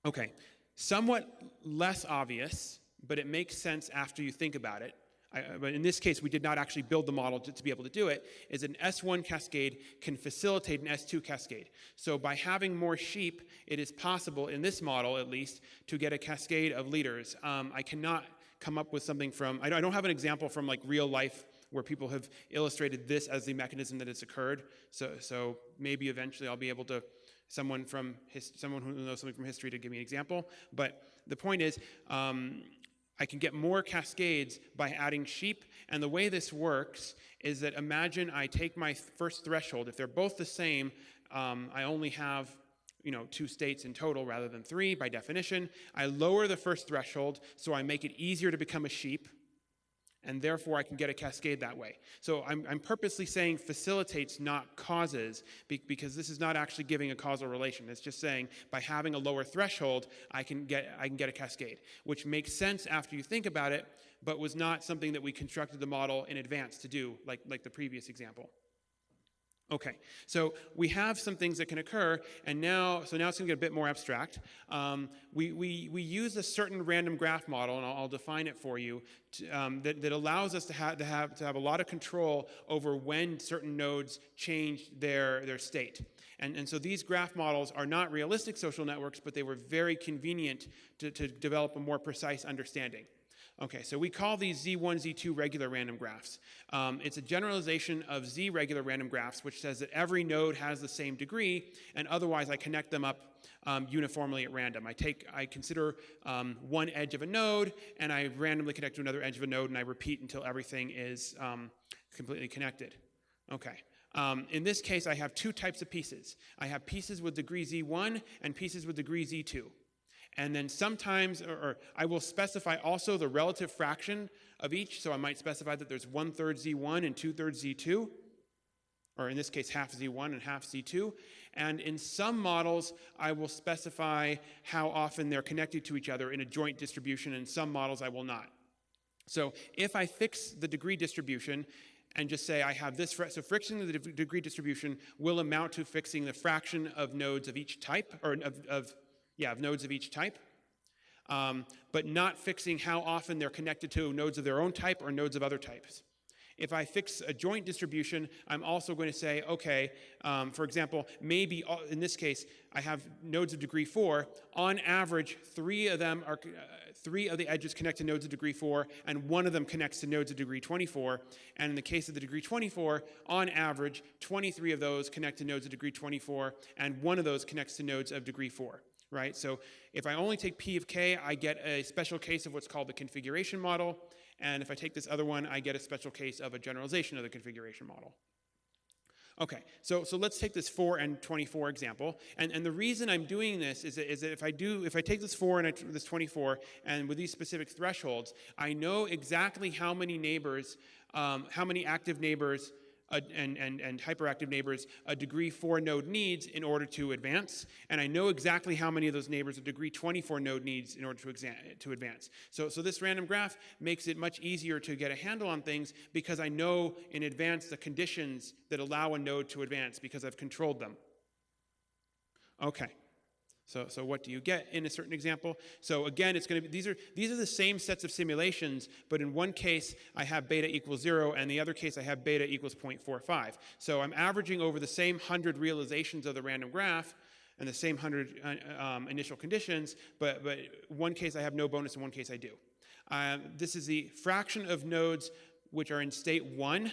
Okay, somewhat less obvious, but it makes sense after you think about it. I, but in this case, we did not actually build the model to, to, be able to do it, is an S1 cascade can facilitate an S2 cascade. So by having more sheep, it is possible, in this model at least, to get a cascade of leaders. Um, I cannot come up with something from, I don't have an example from like real life where people have illustrated this as the mechanism that has occurred. So, so maybe eventually I'll be able to someone from his, someone who knows something from history to give me an example. But the point is, um, I can get more cascades by adding sheep. And the way this works is that imagine I take my first threshold. If they're both the same, um, I only have you know, two states in total rather than three by definition. I lower the first threshold so I make it easier to become a sheep and therefore I can get a cascade that way. So I'm, I'm purposely saying facilitates, not causes, be, because this is not actually giving a causal relation. It's just saying by having a lower threshold, I can get I can get a cascade, which makes sense after you think about it, but was not something that we constructed the model in advance to do, like like the previous example. Okay, so we have some things that can occur, and now, so now it's gonna get a bit more abstract. Um, we, we, we use a certain random graph model, and I'll, I'll define it for you, to, um, that, that allows us to have, to, have, to have a lot of control over when certain nodes change their, their state. And, and so these graph models are not realistic social networks, but they were very convenient to, to develop a more precise understanding. Okay, so we call these Z1, Z2 regular random graphs. Um, it's a generalization of Z regular random graphs, which says that every node has the same degree, and otherwise I connect them up um, uniformly at random. I take, I consider um, one edge of a node, and I randomly connect to another edge of a node, and I repeat until everything is um, completely connected. Okay. Um, in this case, I have two types of pieces. I have pieces with degree Z1 and pieces with degree Z2. And then sometimes, or, or, I will specify also the relative fraction of each. So I might specify that there's one third Z1 and two thirds Z2, or in this case, half Z1 and half Z2. And in some models, I will specify how often they're connected to each other in a joint distribution. In some models, I will not. So if I fix the degree distribution, and just say I have this, so fixing the degree distribution will amount to fixing the fraction of nodes of each type, or of, of yeah, of nodes of each type, um, but not fixing how often they're connected to nodes of their own type or nodes of other types. If I fix a joint distribution, I'm also going to say, okay, um, for example, maybe uh, in this case, I have nodes of degree four. On average, three of them are, uh, three of the edges connect to nodes of degree four, and one of them connects to nodes of degree 24. And in the case of the degree 24, on average, 23 of those connect to nodes of degree 24, and one of those connects to nodes of degree four right? So if I only take P of K, I get a special case of what's called the configuration model. And if I take this other one, I get a special case of a generalization of the configuration model. Okay, so, so let's take this 4 and 24 example. And, and the reason I'm doing this is that, is that if I do, if I take this 4 and I, this 24, and with these specific thresholds, I know exactly how many neighbors, um, how many active neighbors and, and, and hyperactive neighbors a degree 4 node needs in order to advance. And I know exactly how many of those neighbors a degree 24 node needs in order to, to advance. So, so this random graph makes it much easier to get a handle on things because I know in advance the conditions that allow a node to advance because I've controlled them. Okay. So, so what do you get in a certain example? So again, it's going to be these are these are the same sets of simulations, but in one case I have beta equals zero, and the other case I have beta equals 0.45. So I'm averaging over the same hundred realizations of the random graph and the same hundred uh, um, initial conditions, but but one case I have no bonus, in one case I do. Um, this is the fraction of nodes which are in state one,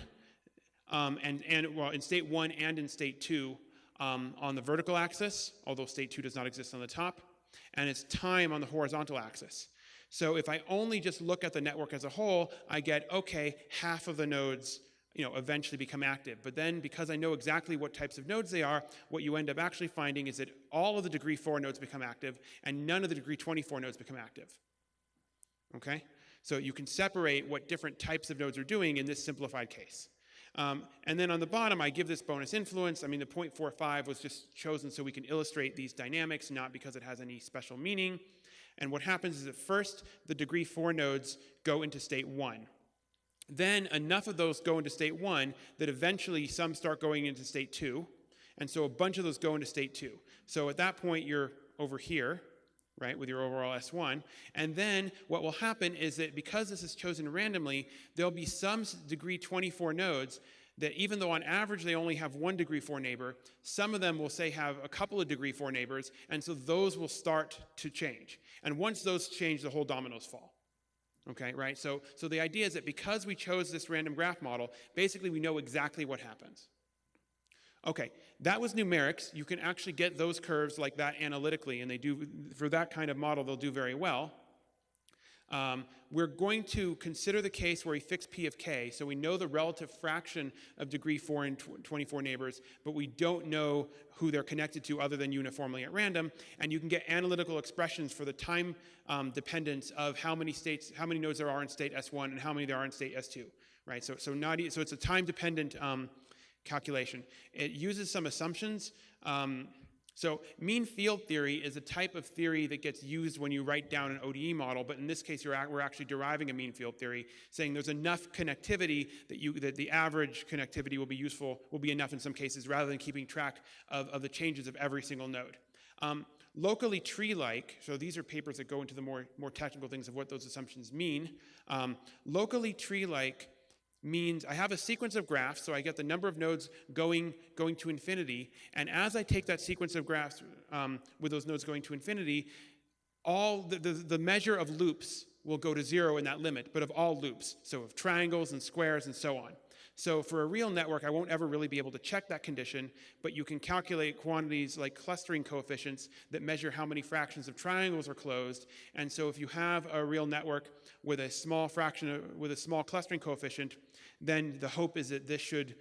um, and and well in state one and in state two um, on the vertical axis, although state 2 does not exist on the top, and it's time on the horizontal axis. So if I only just look at the network as a whole, I get, okay, half of the nodes you know, eventually become active. But then because I know exactly what types of nodes they are, what you end up actually finding is that all of the degree 4 nodes become active and none of the degree 24 nodes become active. Okay? So you can separate what different types of nodes are doing in this simplified case. Um, and then on the bottom, I give this bonus influence. I mean, the 0.45 was just chosen so we can illustrate these dynamics, not because it has any special meaning. And what happens is at first, the degree 4 nodes go into state 1. Then enough of those go into state 1 that eventually some start going into state 2. And so a bunch of those go into state 2. So at that point, you're over here, right, with your overall S1. And then what will happen is that because this is chosen randomly, there'll be some degree 24 nodes that even though on average they only have one degree 4 neighbor, some of them will say have a couple of degree 4 neighbors, and so those will start to change. And once those change, the whole dominoes fall. Okay, right? So, so the idea is that because we chose this random graph model, basically we know exactly what happens. Okay, that was numerics. You can actually get those curves like that analytically, and they do, for that kind of model, they'll do very well. Um, we're going to consider the case where we fix P of k, so we know the relative fraction of degree 4 and tw 24 neighbors, but we don't know who they're connected to other than uniformly at random, and you can get analytical expressions for the time um, dependence of how many states, how many nodes there are in state S1 and how many there are in state S2, right? So, so, not, so it's a time-dependent um, calculation. It uses some assumptions. Um, so mean field theory is a type of theory that gets used when you write down an ODE model, but in this case, you're we're actually deriving a mean field theory, saying there's enough connectivity that, you, that the average connectivity will be useful, will be enough in some cases, rather than keeping track of, of the changes of every single node. Um, locally tree-like, so these are papers that go into the more, more technical things of what those assumptions mean. Um, locally tree-like means I have a sequence of graphs, so I get the number of nodes going, going to infinity, and as I take that sequence of graphs um, with those nodes going to infinity, all the, the, the measure of loops will go to zero in that limit, but of all loops, so of triangles and squares and so on. So for a real network, I won't ever really be able to check that condition, but you can calculate quantities like clustering coefficients that measure how many fractions of triangles are closed. And so if you have a real network with a small fraction, of, with a small clustering coefficient, then the hope is that this should,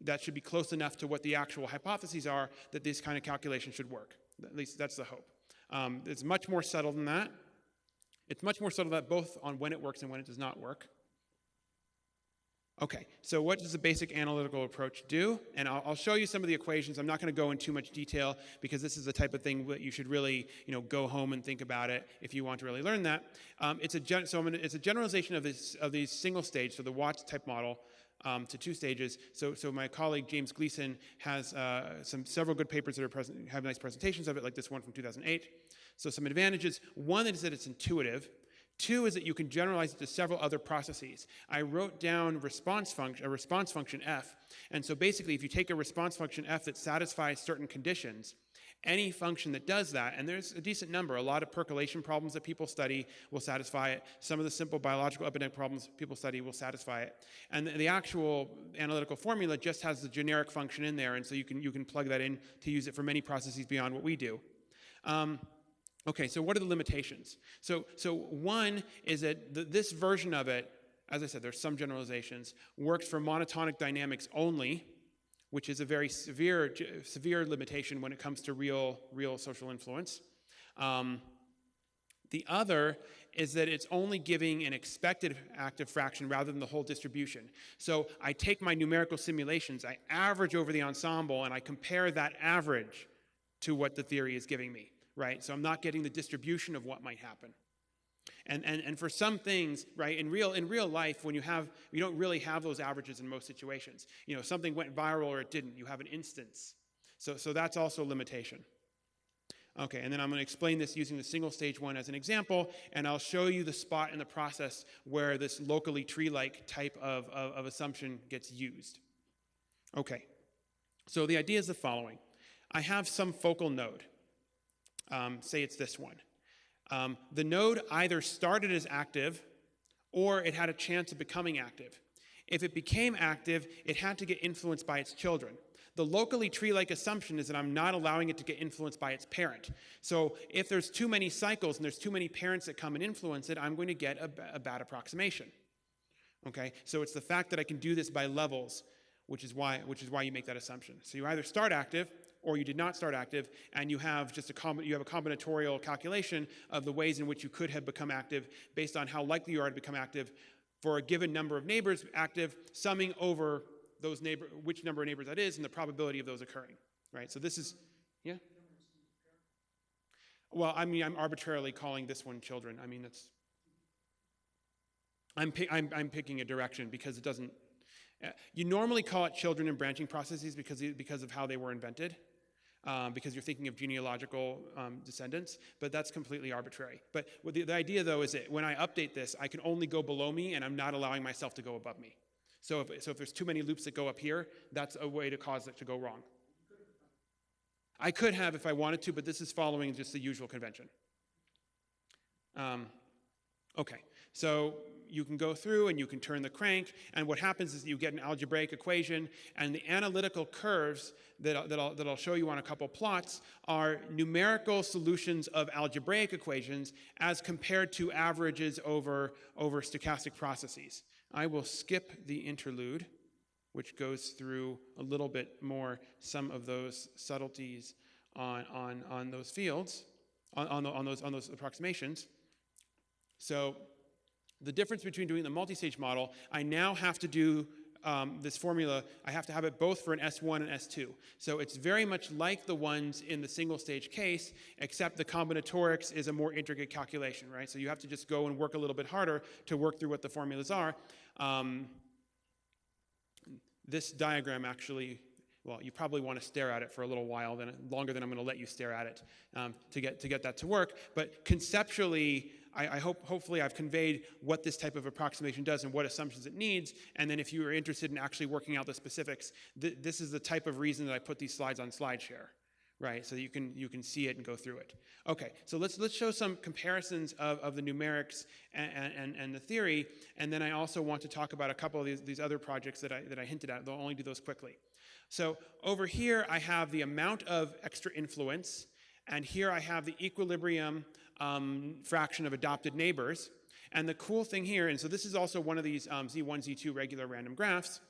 that should be close enough to what the actual hypotheses are that this kind of calculation should work. At least that's the hope. Um, it's much more subtle than that. It's much more subtle that both on when it works and when it does not work. Okay, so what does the basic analytical approach do? And I'll, I'll show you some of the equations. I'm not going to go in too much detail because this is the type of thing that you should really, you know, go home and think about it if you want to really learn that. Um, it's a so gonna, it's a generalization of this of these single stage, so the Watts type model. Um, to two stages. So, so my colleague James Gleeson has uh, some several good papers that are present, have nice presentations of it, like this one from 2008. So some advantages. One is that it's intuitive. Two is that you can generalize it to several other processes. I wrote down response function, a response function f, and so basically if you take a response function f that satisfies certain conditions, any function that does that, and there's a decent number, a lot of percolation problems that people study will satisfy it. Some of the simple biological epidemic problems people study will satisfy it. And the, actual analytical formula just has the generic function in there, and so you can, you can plug that in to use it for many processes beyond what we do. Um, Okay, so what are the limitations? So, so one is that th this version of it, as I said, there's some generalizations, works for monotonic dynamics only, which is a very severe, severe limitation when it comes to real, real social influence. Um, the other is that it's only giving an expected active fraction rather than the whole distribution. So I take my numerical simulations, I average over the ensemble, and I compare that average to what the theory is giving me, right? So I'm not getting the distribution of what might happen. And, and, and for some things, right, in real, in real life, when you have, you don't really have those averages in most situations. You know, something went viral or it didn't, you have an instance. So, so that's also a limitation. Okay, and then I'm going to explain this using the single stage one as an example, and I'll show you the spot in the process where this locally tree-like type of, of, of, assumption gets used. Okay, so the idea is the following. I have some focal node. Um, say it's this one. Um, the node either started as active or it had a chance of becoming active. If it became active, it had to get influenced by its children. The locally tree-like assumption is that I'm not allowing it to get influenced by its parent. So if there's too many cycles and there's too many parents that come and influence it, I'm going to get a, a bad approximation. Okay, so it's the fact that I can do this by levels, which is why, which is why you make that assumption. So you either start active or you did not start active, and you have just a you have a combinatorial calculation of the ways in which you could have become active based on how likely you are to become active for a given number of neighbors active, summing over those neighbor which number of neighbors that is and the probability of those occurring. Right? So this is yeah. Well, I mean, I'm arbitrarily calling this one children. I mean, that's I'm, I'm, I'm picking a direction because it doesn't. Uh, you normally call it children in branching processes because, because of how they were invented um, because you're thinking of genealogical um, descendants, but that's completely arbitrary. But the, the idea, though, is that when I update this, I can only go below me, and I'm not allowing myself to go above me. So if, so if there's too many loops that go up here, that's a way to cause it to go wrong. I could have if I wanted to, but this is following just the usual convention. Um, okay, so you can go through and you can turn the crank, and what happens is you get an algebraic equation, and the analytical curves that, that, I'll, that I'll show you on a couple plots are numerical solutions of algebraic equations as compared to averages over, over stochastic processes. I will skip the interlude, which goes through a little bit more some of those subtleties on, on, on those fields, on, on, on, those, on those approximations. So the difference between doing the multi-stage model, I now have to do um, this formula, I have to have it both for an S1 and S2. So it's very much like the ones in the single stage case, except the combinatorics is a more intricate calculation, right? So you have to just go and work a little bit harder to work through what the formulas are. Um, this diagram actually, well, you probably want to stare at it for a little while, then longer than I'm going to let you stare at it um, to, get, to get that to work. But conceptually, I, I, hope, hopefully I've conveyed what this type of approximation does and what assumptions it needs. And then if you are interested in actually working out the specifics, th this is the type of reason that I put these slides on SlideShare, right? So you can, you can see it and go through it. Okay, so let's, let's show some comparisons of, of the numerics and, and, and the theory. And then I also want to talk about a couple of these, these other projects that I, that I hinted at. They'll only do those quickly. So over here, I have the amount of extra influence. And here I have the equilibrium um, fraction of adopted neighbors. And the cool thing here, and so this is also one of these um, Z1, Z2 regular random graphs,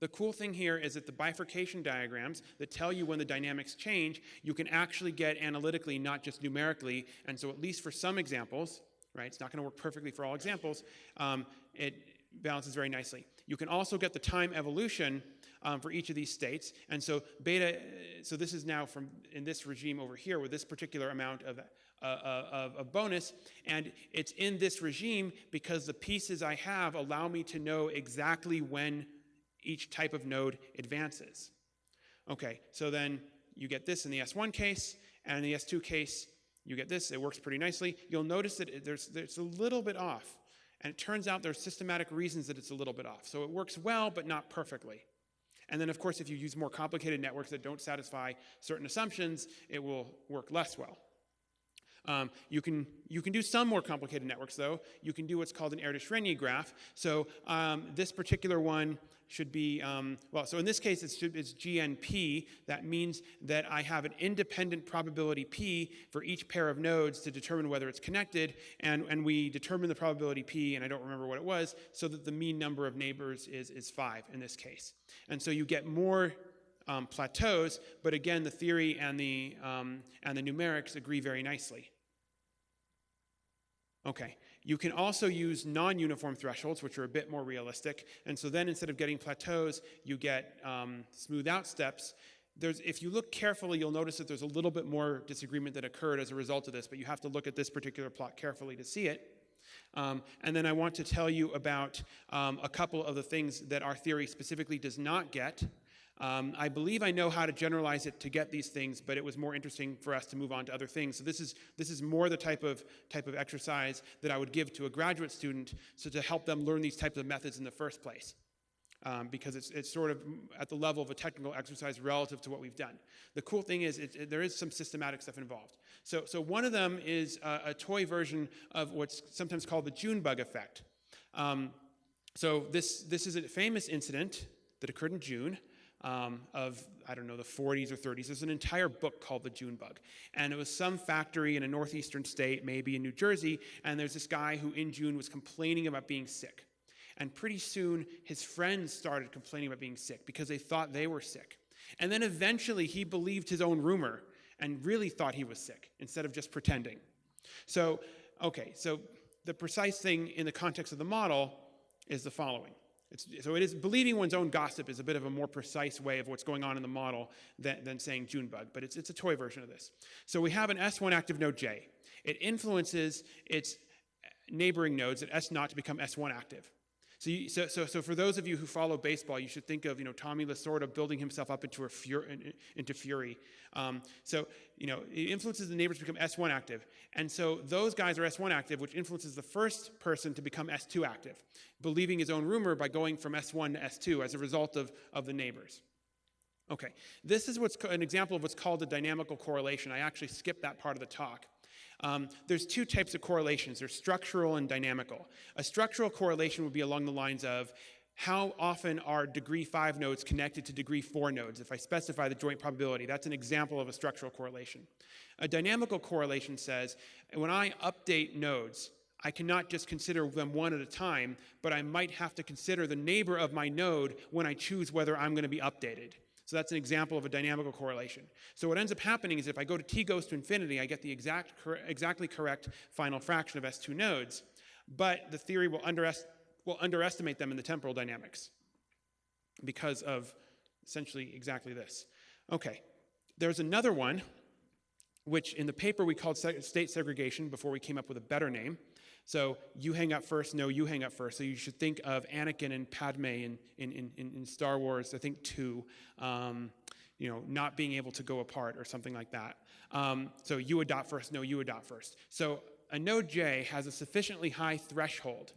the cool thing here is that the bifurcation diagrams that tell you when the dynamics change, you can actually get analytically, not just numerically. And so at least for some examples, right, it's not going to work perfectly for all examples, um, it balances very nicely. You can also get the time evolution um, for each of these states. And so beta, so this is now from in this regime over here with this particular amount of uh, of, bonus. And it's in this regime because the pieces I have allow me to know exactly when each type of node advances. Okay, so then you get this in the S1 case, and in the S2 case, you get this. It works pretty nicely. You'll notice that there's, there's a little bit off. And it turns out there's systematic reasons that it's a little bit off. So it works well, but not perfectly. And then, of course, if you use more complicated networks that don't satisfy certain assumptions, it will work less well. Um, you, can, you can do some more complicated networks, though. You can do what's called an Erdős-Rényi graph. So um, this particular one should be, um, well, so in this case, it's, it's GNP. That means that I have an independent probability P for each pair of nodes to determine whether it's connected, and, and we determine the probability P, and I don't remember what it was, so that the mean number of neighbors is, is five in this case. And so you get more um, plateaus, but again, the theory and the, um, and the numerics agree very nicely. Okay, you can also use non-uniform thresholds, which are a bit more realistic. And so then instead of getting plateaus, you get um, smooth out steps. There's, if you look carefully, you'll notice that there's a little bit more disagreement that occurred as a result of this, but you have to look at this particular plot carefully to see it. Um, and then I want to tell you about um, a couple of the things that our theory specifically does not get. Um, I believe I know how to generalize it to get these things, but it was more interesting for us to move on to other things. So this is, this is more the type of, type of exercise that I would give to a graduate student so to help them learn these types of methods in the first place. Um, because it's, it's sort of at the level of a technical exercise relative to what we've done. The cool thing is it, it, there is some systematic stuff involved. So, so one of them is a, a toy version of what's sometimes called the June bug effect. Um, so this, this is a famous incident that occurred in June um, of, I don't know, the 40s or 30s. There's an entire book called The June Bug. And it was some factory in a northeastern state, maybe in New Jersey, and there's this guy who in June was complaining about being sick. And pretty soon, his friends started complaining about being sick because they thought they were sick. And then eventually, he believed his own rumor and really thought he was sick instead of just pretending. So, okay, so the precise thing in the context of the model is the following. It's, so it is believing one's own gossip is a bit of a more precise way of what's going on in the model than, than saying Junebug, but it's, it's a toy version of this. So we have an S1 active node J. It influences its neighboring nodes at S naught to become S1 active. So, you, so, so, so for those of you who follow baseball, you should think of you know Tommy Lasorda building himself up into a fury, into fury. Um, so you know it influences the neighbors to become S1 active, and so those guys are S1 active, which influences the first person to become S2 active, believing his own rumor by going from S1 to S2 as a result of, of the neighbors. Okay, this is what's an example of what's called a dynamical correlation. I actually skipped that part of the talk. Um, there's two types of correlations. There's structural and dynamical. A structural correlation would be along the lines of how often are degree 5 nodes connected to degree 4 nodes? If I specify the joint probability, that's an example of a structural correlation. A dynamical correlation says when I update nodes, I cannot just consider them one at a time, but I might have to consider the neighbor of my node when I choose whether I'm going to be updated. So that's an example of a dynamical correlation. So what ends up happening is if I go to t goes to infinity, I get the exact, cor exactly correct final fraction of S2 nodes, but the theory will, underest will underestimate them in the temporal dynamics because of essentially exactly this. Okay, there's another one, which in the paper we called state segregation before we came up with a better name. So you hang up first, no, you hang up first. So you should think of Anakin and Padme in, in, in, in Star Wars, I think two, um, you know, not being able to go apart or something like that. Um, so you adopt first, no, you adopt first. So a node J has a sufficiently high threshold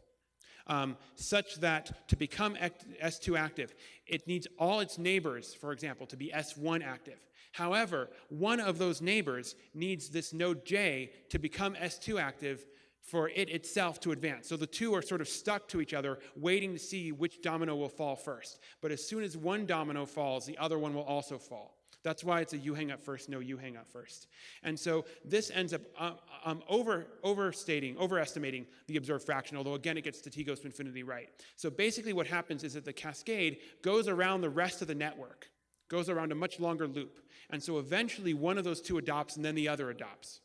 um, such that to become S2 active, it needs all its neighbors, for example, to be S1 active. However, one of those neighbors needs this node J to become S2 active for it itself to advance. So the two are sort of stuck to each other, waiting to see which domino will fall first. But as soon as one domino falls, the other one will also fall. That's why it's a you hang up first, no, you hang up first. And so this ends up um, um, over, overstating, overestimating the observed fraction, although again it gets to t goes to infinity right. So basically what happens is that the cascade goes around the rest of the network, goes around a much longer loop. And so eventually one of those two adopts and then the other adopts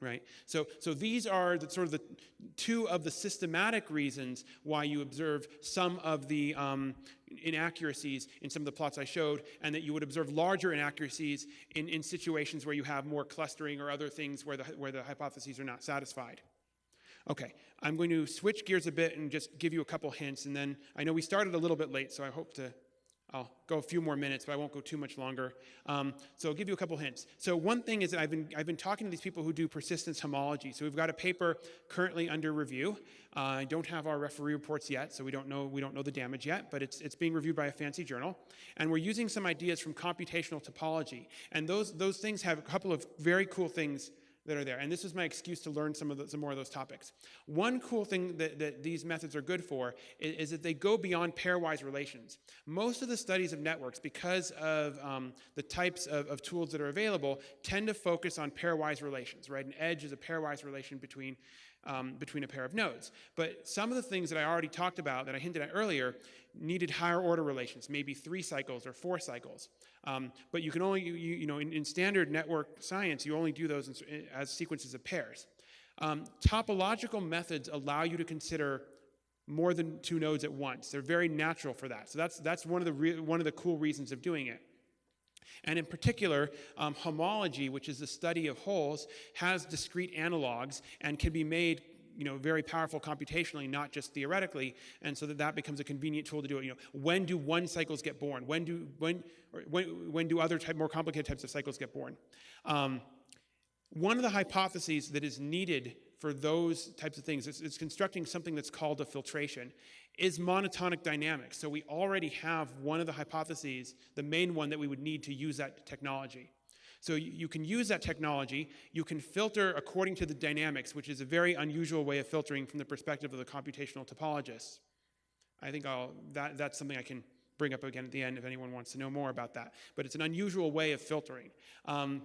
right? So, so these are the, sort of the two of the systematic reasons why you observe some of the um, inaccuracies in some of the plots I showed, and that you would observe larger inaccuracies in, in situations where you have more clustering or other things where the, where the hypotheses are not satisfied. Okay, I'm going to switch gears a bit and just give you a couple hints, and then I know we started a little bit late, so I hope to I'll go a few more minutes, but I won't go too much longer. Um, so I'll give you a couple hints. So one thing is that I've been, I've been talking to these people who do persistence homology. So we've got a paper currently under review. Uh, I don't have our referee reports yet, so we don't know, we don't know the damage yet, but it's, it's being reviewed by a fancy journal. And we're using some ideas from computational topology. And those, those things have a couple of very cool things that are there. And this was my excuse to learn some of the, some more of those topics. One cool thing that, that these methods are good for is, is, that they go beyond pairwise relations. Most of the studies of networks, because of um, the types of, of tools that are available, tend to focus on pairwise relations, right? An edge is a pairwise relation between um, between a pair of nodes. But some of the things that I already talked about, that I hinted at earlier, needed higher order relations, maybe three cycles or four cycles. Um, but you can only, you, you know, in, in, standard network science, you only do those in, as sequences of pairs. Um, topological methods allow you to consider more than two nodes at once. They're very natural for that. So that's, that's one, of the one of the cool reasons of doing it. And in particular, um, homology, which is the study of holes, has discrete analogs and can be made you know, very powerful computationally, not just theoretically, and so that that becomes a convenient tool to do it. You know, when do one cycles get born? When do when when when do other type more complicated types of cycles get born? Um, one of the hypotheses that is needed for those types of things It's, is constructing something that's called a filtration is monotonic dynamics. So we already have one of the hypotheses, the main one that we would need to use that technology. So you, you can use that technology, you can filter according to the dynamics, which is a very unusual way of filtering from the perspective of the computational topologists. I think I'll, that, that's something I can bring up again at the end if anyone wants to know more about that. But it's an unusual way of filtering. Um,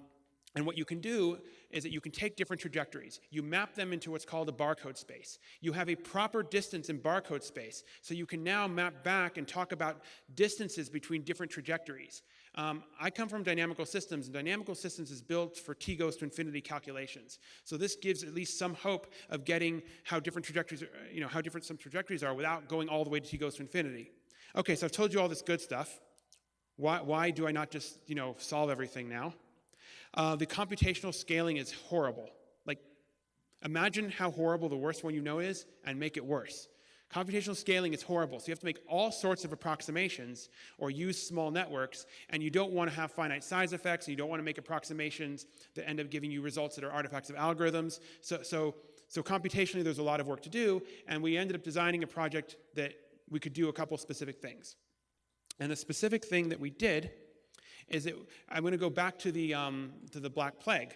and what you can do is that you can take different trajectories. You map them into what's called a barcode space. You have a proper distance in barcode space, so you can now map back and talk about distances between different trajectories. Um, I come from dynamical systems, and dynamical systems is built for t goes to infinity calculations. So this gives at least some hope of getting how different trajectories, are, you know, how different some trajectories are without going all the way to t goes to infinity. Okay, so I've told you all this good stuff. Why, why do I not just, you know, solve everything now? Uh, the computational scaling is horrible. Like, imagine how horrible the worst one you know is and make it worse. Computational scaling is horrible, so you have to make all sorts of approximations or use small networks, and you don't want to have finite size effects, and you don't want to make approximations that end up giving you results that are artifacts of algorithms. So, so, so computationally, there's a lot of work to do, and we ended up designing a project that we could do a couple specific things. And the specific thing that we did is that I'm going to go back to the, um, to the Black Plague.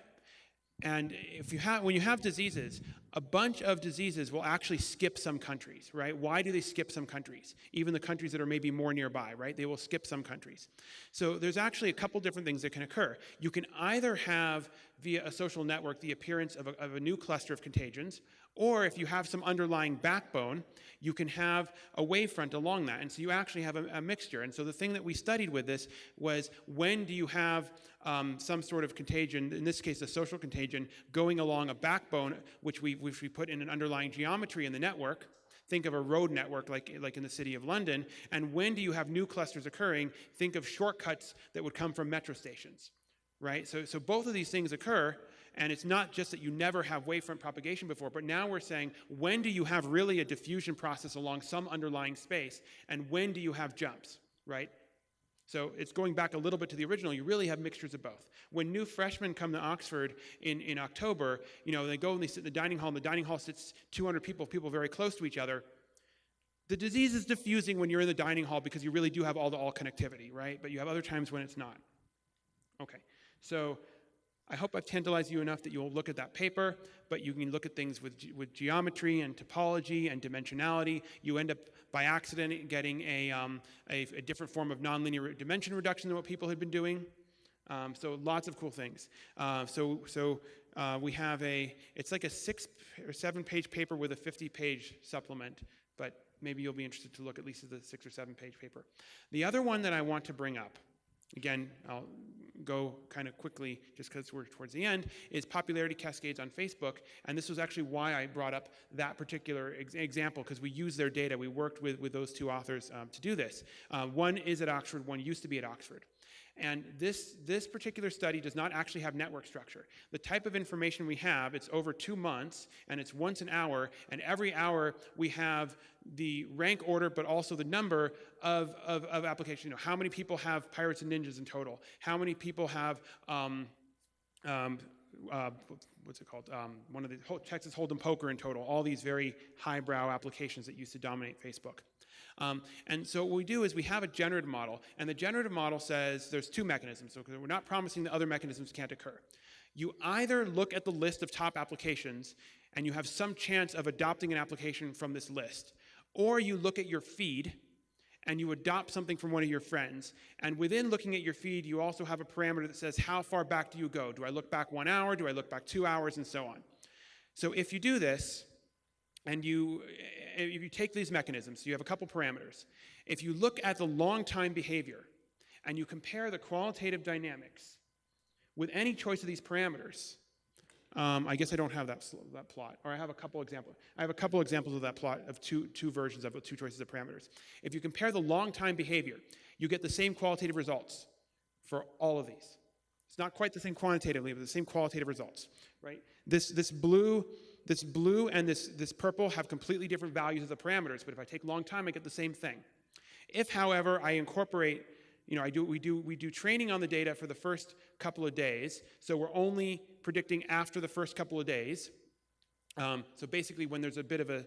And if you have, when you have diseases, a bunch of diseases will actually skip some countries, right? Why do they skip some countries? Even the countries that are maybe more nearby, right? They will skip some countries. So there's actually a couple different things that can occur. You can either have, via a social network, the appearance of a, of a new cluster of contagions, or if you have some underlying backbone, you can have a wavefront along that. And so you actually have a, a mixture. And so the thing that we studied with this was when do you have um, some sort of contagion, in this case a social contagion, going along a backbone, which we, which we put in an underlying geometry in the network, think of a road network like, like in the city of London. And when do you have new clusters occurring? Think of shortcuts that would come from metro stations, right? So, so both of these things occur, and it's not just that you never have wavefront propagation before, but now we're saying, when do you have really a diffusion process along some underlying space, and when do you have jumps, right? So it's going back a little bit to the original. You really have mixtures of both. When new freshmen come to Oxford in, in October, you know, they go and they sit in the dining hall, and the dining hall sits 200 people, people very close to each other. The disease is diffusing when you're in the dining hall because you really do have all the all connectivity, right? But you have other times when it's not. Okay, so I hope I've tantalized you enough that you'll look at that paper, but you can look at things with, with geometry and topology and dimensionality. You end up by accident getting a, um, a, a, different form of nonlinear dimension reduction than what people had been doing. Um, so lots of cool things. Uh, so so uh, we have a, it's like a six or seven page paper with a 50 page supplement, but maybe you'll be interested to look at least at the six or seven page paper. The other one that I want to bring up, again, I'll go kind of quickly just because we're towards the end, is popularity cascades on Facebook. And this was actually why I brought up that particular ex example, because we use their data. We worked with, with those two authors um, to do this. Uh, one is at Oxford, one used to be at Oxford. And this, this particular study does not actually have network structure. The type of information we have, it's over two months, and it's once an hour, and every hour we have the rank order, but also the number of, of, of applications. You know, how many people have Pirates and Ninjas in total? How many people have, um, um, uh, what's it called? Um, one of the Texas Hold'em Poker in total. All these very highbrow applications that used to dominate Facebook. Um, and so what we do is we have a generative model, and the generative model says there's two mechanisms. So we're not promising that other mechanisms can't occur. You either look at the list of top applications and you have some chance of adopting an application from this list, or you look at your feed and you adopt something from one of your friends. And within looking at your feed, you also have a parameter that says, how far back do you go? Do I look back one hour? Do I look back two hours? And so on. So if you do this, and you, if you take these mechanisms, you have a couple parameters. If you look at the long time behavior and you compare the qualitative dynamics with any choice of these parameters, um, I guess I don't have that, that plot, or I have a couple examples. I have a couple examples of that plot of two, two versions of two choices of parameters. If you compare the long time behavior, you get the same qualitative results for all of these. It's not quite the same quantitatively, but the same qualitative results, right? This, this blue, this blue and this, this purple have completely different values of the parameters, but if I take long time, I get the same thing. If, however, I incorporate you know, I do, we, do, we do training on the data for the first couple of days, so we're only predicting after the first couple of days. Um, so basically when there's a bit of a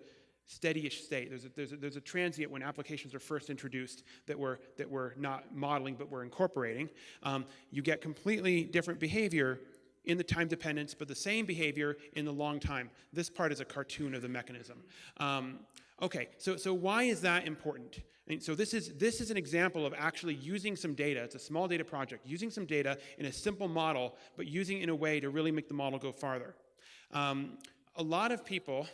steady-ish state, there's a, there's, a, there's a transient when applications are first introduced that we're, that we're not modeling but we're incorporating, um, you get completely different behavior in the time dependence, but the same behavior in the long time. This part is a cartoon of the mechanism. Um, okay, so, so why is that important? And so this is, this is an example of actually using some data. It's a small data project, using some data in a simple model, but using in a way to really make the model go farther. Um, a lot of people,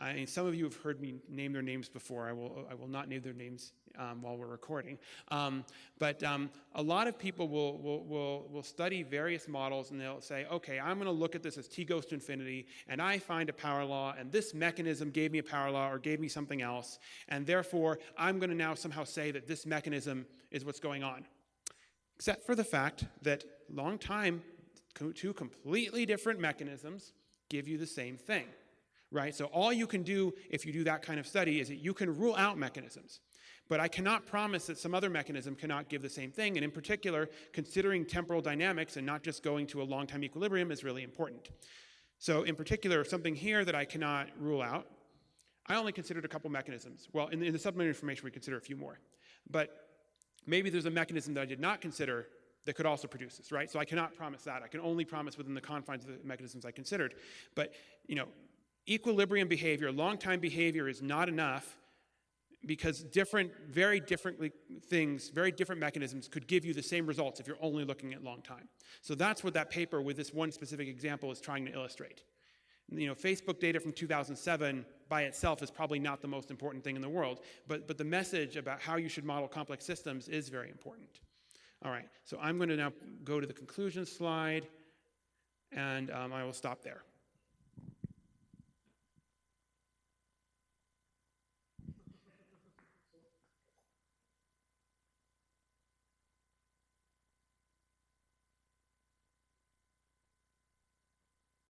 I mean, some of you have heard me name their names before. I will, I will not name their names um, while we're recording. Um, but um, a lot of people will, will, will, will study various models and they'll say, okay, I'm going to look at this as t goes to infinity, and I find a power law, and this mechanism gave me a power law or gave me something else, and therefore I'm going to now somehow say that this mechanism is what's going on. Except for the fact that long time, two completely different mechanisms give you the same thing right? So all you can do if you do that kind of study is that you can rule out mechanisms. But I cannot promise that some other mechanism cannot give the same thing. And in particular, considering temporal dynamics and not just going to a long time equilibrium is really important. So in particular, something here that I cannot rule out, I only considered a couple mechanisms. Well, in the, in the supplementary information, we consider a few more. But maybe there's a mechanism that I did not consider that could also produce this, right? So I cannot promise that. I can only promise within the confines of the mechanisms I considered. But, you know, equilibrium behavior, long time behavior is not enough because different, very different things, very different mechanisms could give you the same results if you're only looking at long time. So that's what that paper with this one specific example is trying to illustrate. You know, Facebook data from 2007 by itself is probably not the most important thing in the world, but, but the message about how you should model complex systems is very important. All right, so I'm going to now go to the conclusion slide, and um, I will stop there.